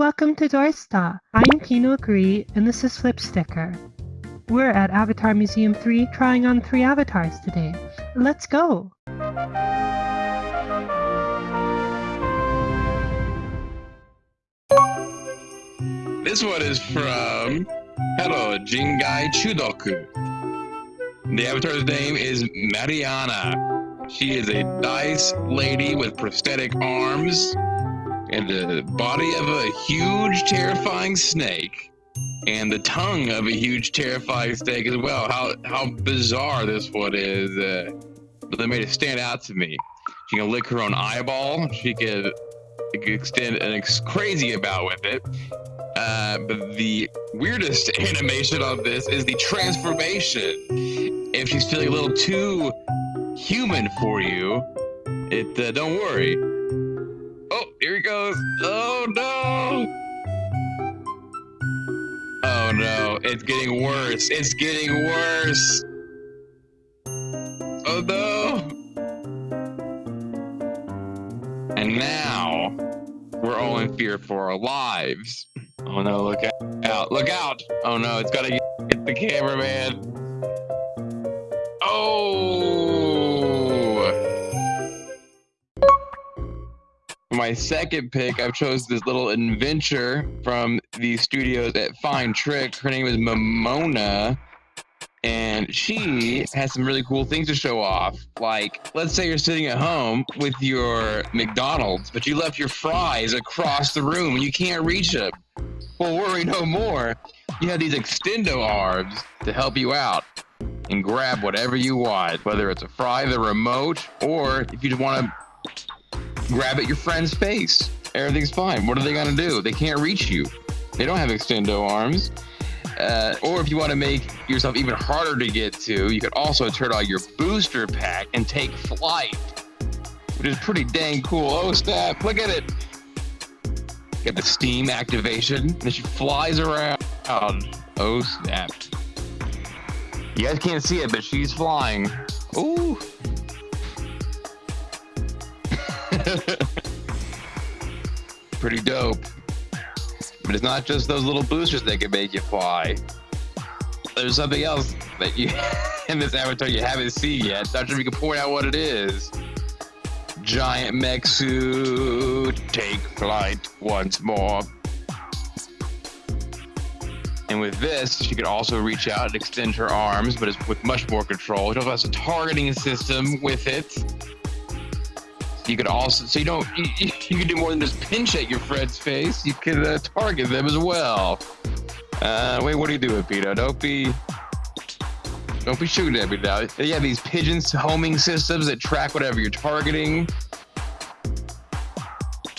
Welcome to Doorsta. I'm Pino Agree, and this is Flip Sticker. We're at Avatar Museum 3 trying on three avatars today. Let's go! This one is from Hello Jingai Chudoku. The avatar's name is Mariana. She is a dice lady with prosthetic arms and the body of a huge, terrifying snake, and the tongue of a huge, terrifying snake as well. How how bizarre this one is! Uh, but they made it stand out to me. She can lick her own eyeball. She could, extend an ex- crazy about with it. Uh, but the weirdest animation of this is the transformation. If she's feeling a little too human for you, it uh, don't worry here he goes. Oh no. Oh no, it's getting worse. It's getting worse. Oh no. And now we're all in fear for our lives. Oh no, look out. Look out. Oh no, it's gotta get the cameraman. Oh. My second pick, I've chose this little adventure from the studios at Fine Trick. Her name is Momona, and she has some really cool things to show off. Like, let's say you're sitting at home with your McDonald's, but you left your fries across the room and you can't reach them. Well, worry no more. You have these extendo arms to help you out and grab whatever you want, whether it's a fry, the remote, or if you just want to grab at your friend's face. Everything's fine. What are they gonna do? They can't reach you. They don't have extendo arms. Uh, or if you want to make yourself even harder to get to, you could also turn on your booster pack and take flight, which is pretty dang cool. Oh snap! Look at it. Get the steam activation, and she flies around. Oh snap! You guys can't see it, but she's flying. Ooh. Pretty dope. But it's not just those little boosters that can make you fly. There's something else that you in this avatar you haven't seen yet. Not sure if you can point out what it is. Giant mech suit, take flight once more. And with this, she could also reach out and extend her arms, but it's with much more control. She also has a targeting system with it you could also, so you don't, you, you can do more than just pinch at your friend's face. You can uh, target them as well. Uh, wait, what are you doing, Peter? Don't be, don't be shooting at me now. They have these pigeons homing systems that track whatever you're targeting.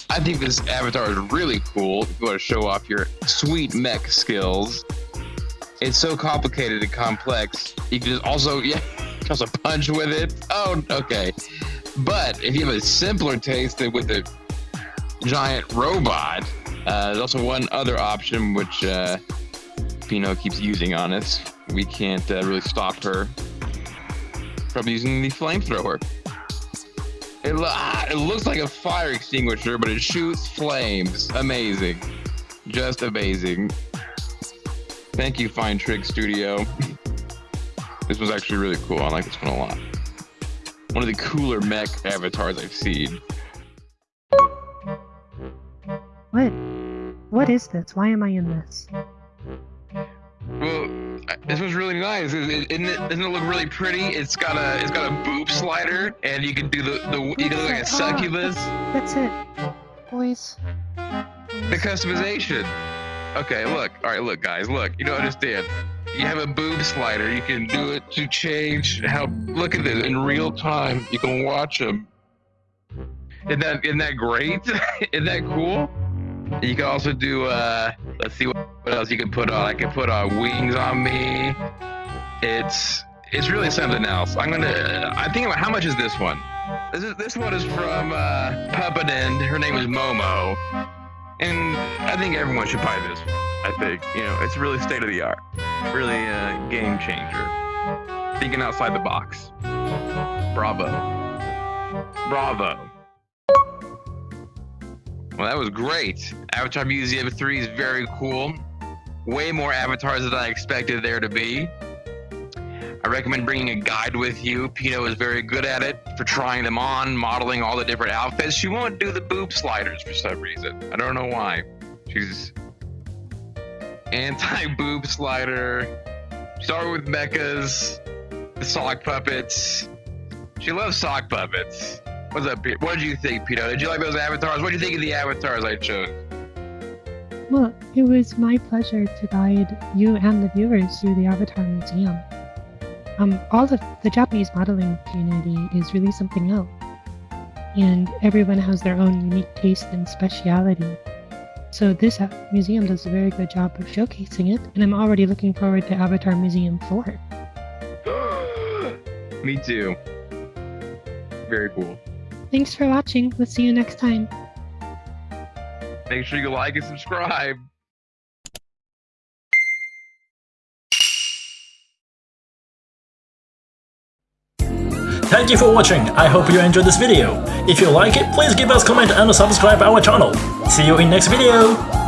I think this avatar is really cool if you want to show off your sweet mech skills. It's so complicated and complex. You can just also, yeah, also punch with it. Oh, okay. But if you have a simpler taste with a giant robot, uh, there's also one other option which uh, Pino keeps using on us. We can't uh, really stop her from using the flamethrower. It, ah, it looks like a fire extinguisher, but it shoots flames. Amazing. Just amazing. Thank you, Fine Trick Studio. this was actually really cool. I like this one a lot one of the cooler mech avatars I've seen. What? What is this? Why am I in this? Well, this was really nice. Isn't it, doesn't it look really pretty? It's got a it's got a boob slider, and you can do the the you can look like a succubus. That's it, boys. The customization. Okay, look. All right, look, guys. Look. You don't understand you have a boob slider. You can do it to change how. Look at this in real time. You can watch them. Isn't that isn't that great? isn't that cool? You can also do. uh Let's see what, else you can put on. I can put uh, wings on me. It's it's really something else. I'm gonna. I think about how much is this one. This is this one is from uh. Her name is Momo, and I think everyone should buy this. I think you know it's really state of the art really a game changer. Thinking outside the box. Bravo. Bravo. Well, that was great. Avatar Museum 3 is very cool. Way more avatars than I expected there to be. I recommend bringing a guide with you. Pino is very good at it for trying them on, modeling all the different outfits. She won't do the boob sliders for some reason. I don't know why. She's anti boob slider. Start with mechas, sock puppets. She loves sock puppets. What's up, Pete? What did you think, Pino? Did you like those avatars? What did you think of the avatars I chose? Well, it was my pleasure to guide you and the viewers through the Avatar Museum. Um, all of the Japanese modeling community is really something else, and everyone has their own unique taste and speciality. So this museum does a very good job of showcasing it, and I'm already looking forward to Avatar Museum 4. Me too. Very cool. Thanks for watching. We'll see you next time. Make sure you like and subscribe. Thank you for watching, I hope you enjoyed this video. If you like it, please give us comment and subscribe our channel. See you in next video!